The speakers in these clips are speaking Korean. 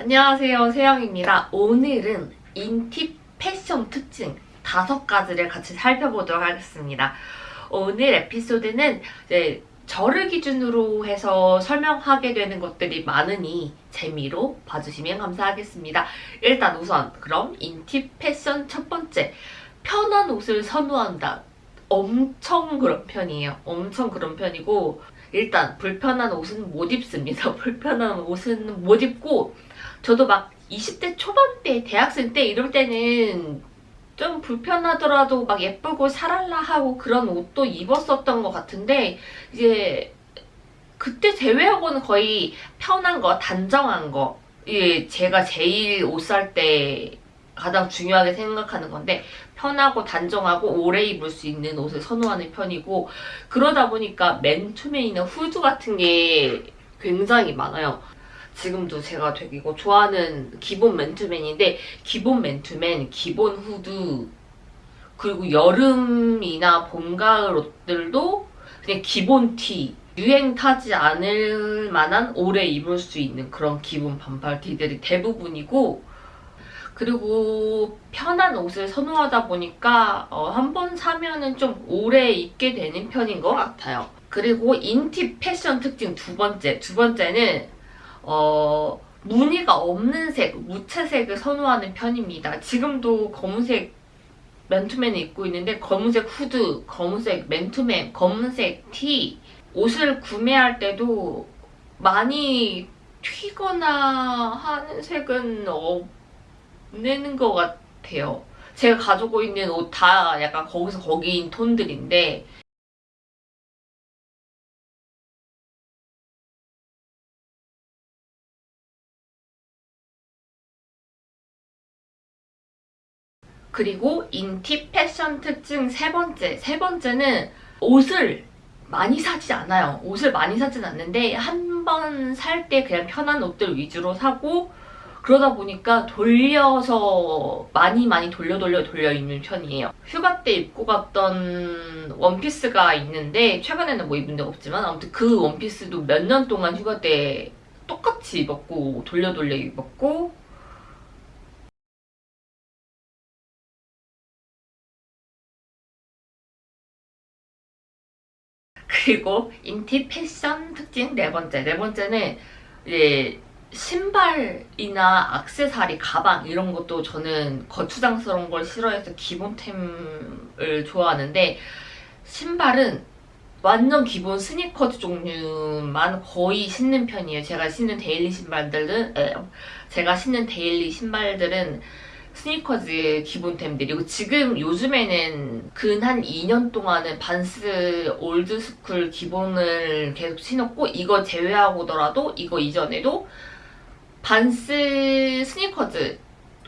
안녕하세요 세영입니다. 오늘은 인팁 패션 특징 다섯 가지를 같이 살펴보도록 하겠습니다. 오늘 에피소드는 이제 저를 기준으로 해서 설명하게 되는 것들이 많으니 재미로 봐주시면 감사하겠습니다. 일단 우선 그럼 인팁 패션 첫 번째 편한 옷을 선호한다. 엄청 그런 편이에요. 엄청 그런 편이고 일단 불편한 옷은 못 입습니다. 불편한 옷은 못 입고 저도 막 20대 초반때 대학생 때 이럴 때는 좀 불편하더라도 막 예쁘고 샤랄라 하고 그런 옷도 입었었던 것 같은데 이제 그때 제외하고는 거의 편한 거, 단정한 거 이게 제가 제일 옷 살 때 가장 중요하게 생각하는 건데 편하고 단정하고 오래 입을 수 있는 옷을 선호하는 편이고 그러다 보니까 맨투맨이나 후드 같은 게 굉장히 많아요. 지금도 제가 되게 이거 좋아하는 기본 맨투맨인데 기본 맨투맨, 기본 후드 그리고 여름이나 봄, 가을 옷들도 그냥 기본 티 유행 타지 않을 만한 오래 입을 수 있는 그런 기본 반팔 티들이 대부분이고 그리고 편한 옷을 선호하다 보니까 어, 한번 사면은 좀 오래 입게 되는 편인 것 같아요. 그리고 인팁 패션 특징 두 번째. 두 번째는 어, 무늬가 없는 색, 무채색을 선호하는 편입니다. 지금도 검은색 맨투맨을 입고 있는데 검은색 후드, 검은색 맨투맨, 검은색 티 옷을 구매할 때도 많이 튀거나 하는 색은 없 는 것 같아요. 제가 가지고 있는 옷 다 약간 거기서 거기인 톤들인데 그리고 인팁 패션 특징 세 번째. 세 번째는 옷을 많이 사지 않아요. 옷을 많이 사진 않는데 한 번 살 때 그냥 편한 옷들 위주로 사고 그러다 보니까 돌려서 많이 많이 돌려 돌려 돌려 입는 편이에요. 휴가 때 입고 갔던 원피스가 있는데 최근에는 뭐 입은 적 없지만 아무튼 그 원피스도 몇 년 동안 휴가 때 똑같이 입었고 돌려 돌려 입었고 그리고 인팁 패션 특징 네 번째. 네 번째는 이제 신발이나 악세사리, 가방 이런 것도 저는 거추장스러운 걸 싫어해서 기본템을 좋아하는데 신발은 완전 기본 스니커즈 종류만 거의 신는 편이에요. 제가 신는 데일리 신발들은 에, 제가 신는 데일리 신발들은 스니커즈의 기본템들이고 지금 요즘에는 근 한 2년 동안은 반스 올드스쿨 기본을 계속 신었고 이거 제외하고더라도 이거 이전에도 반스 스니커즈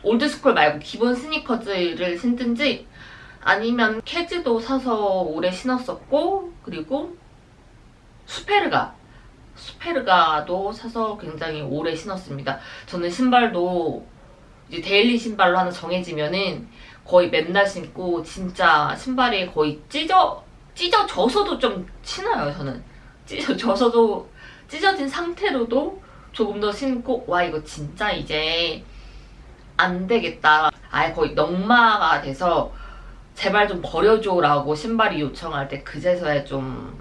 Old Skool 말고 기본 스니커즈를 신든지 아니면 케즈도 사서 오래 신었었고 그리고 수페르가 수페르가도 사서 굉장히 오래 신었습니다. 저는 신발도 이제 daily 신발로 하나 정해지면은 거의 맨날 신고 진짜 신발이 거의 찢어 찢어져서도 좀 신어요 저는 찢어져서도 찢어진 상태로도 조금 더 신고 와 이거 진짜 이제 안 되겠다 아예 거의 넉마가 돼서 제발 좀 버려줘 라고 신발이 요청할 때 그제서야 좀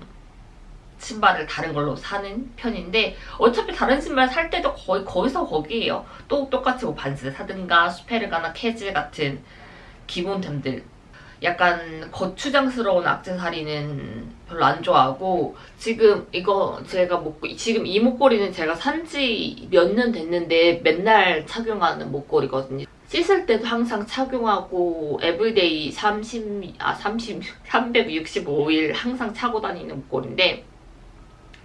신발을 다른 걸로 사는 편인데 어차피 다른 신발 살 때도 거의 거기서 거기에요. 또 똑같이 뭐 반스 사든가 스페르가나 캐즈 같은 기본템들 약간 거추장스러운 악세사리는 별로 안 좋아하고 지금 이거 제가 목 지금 이 목걸이는 제가 산 지 몇 년 됐는데 맨날 착용하는 목걸이거든요. 씻을 때도 항상 착용하고 everyday 30, 아 30, 365일 항상 차고 다니는 목걸이인데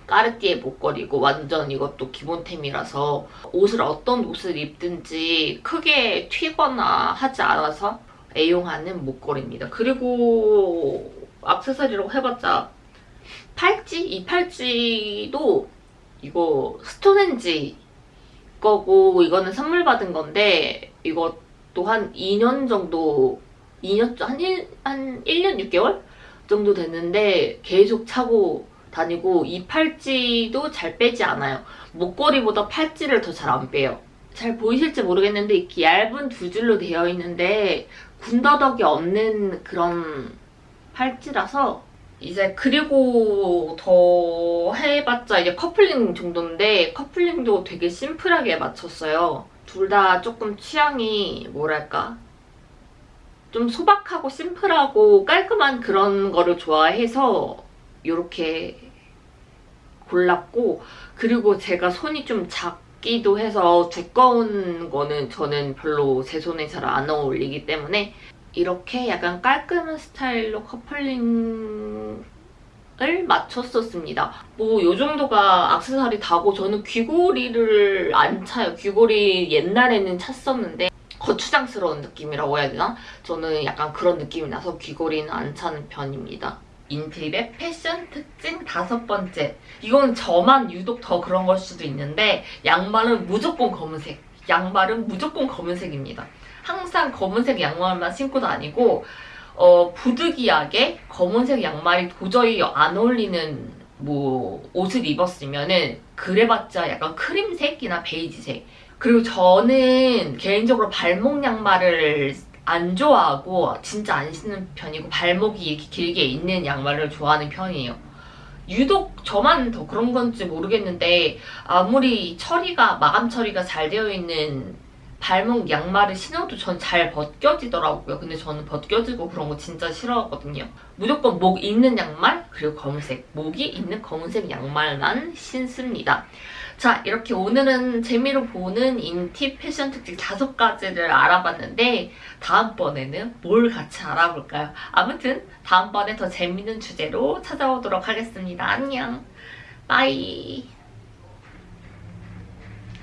까르띠에 목걸이고 완전 이것도 기본템이라서 옷을 어떤 옷을 입든지 크게 튀거나 하지 않아서 애용하는 목걸이입니다. 그리고 악세사리라고 해봤자 팔찌? 이 팔찌도 이거 스톤헨지 거고 이거는 선물 받은 건데 이것도 한 2년 정도 2년 한, 1, 한 1년 6개월 정도 됐는데 계속 차고 다니고 이 팔찌도 잘 빼지 않아요. 목걸이보다 팔찌를 더 잘 안 빼요. 잘 보이실지 모르겠는데 이렇게 얇은 두 줄로 되어 있는데 군더더기 없는 그런 팔찌라서 이제 그리고 더 해봤자 이제 커플링 정도인데 커플링도 되게 심플하게 맞췄어요. 둘 다 조금 취향이 뭐랄까 좀 소박하고 심플하고 깔끔한 그런 거를 좋아해서 이렇게 골랐고 그리고 제가 손이 좀 작 기도 해서 두꺼운 거는 저는 별로 제 손에 잘 안 어울리기 때문에 이렇게 약간 깔끔한 스타일로 커플링 을 맞췄었습니다. 뭐 이 정도가 악세사리 다고 저는 귀걸이를 안 차요. 귀걸이 옛날에는 찼었는데 거추장스러운 느낌이라고 해야 되나? 저는 약간 그런 느낌이 나서 귀걸이는 안 차는 편입니다. 인팁의 패션 특징 다섯 번째. 이건 저만 유독 더 그런 걸 수도 있는데 양말은 무조건 검은색. 양말은 무조건 검은색입니다. 항상 검은색 양말만 신고 다니고 어, 부득이하게 검은색 양말이 도저히 안 어울리는 뭐 옷을 입었으면은 그래봤자 약간 크림색이나 베이지색 그리고 저는 개인적으로 발목 양말을 안 좋아하고 진짜 안 신는 편이고 발목이 이렇게 길게 있는 양말을 좋아하는 편이에요. 유독 저만 더 그런 건지 모르겠는데 아무리 처리가 마감 처리가 잘 되어 있는 발목 양말을 신어도 전 잘 벗겨지더라고요. 근데 저는 벗겨지고 그런 거 진짜 싫어하거든요. 무조건 목 있는 양말 그리고 검은색 목이 있는 검은색 양말만 신습니다. 자 이렇게 오늘은 재미로 보는 인팁 패션 특징 다섯 가지를 알아봤는데 다음번에는 뭘 같이 알아볼까요? 아무튼 다음번에 더 재밌는 주제로 찾아오도록 하겠습니다. 안녕. 빠이.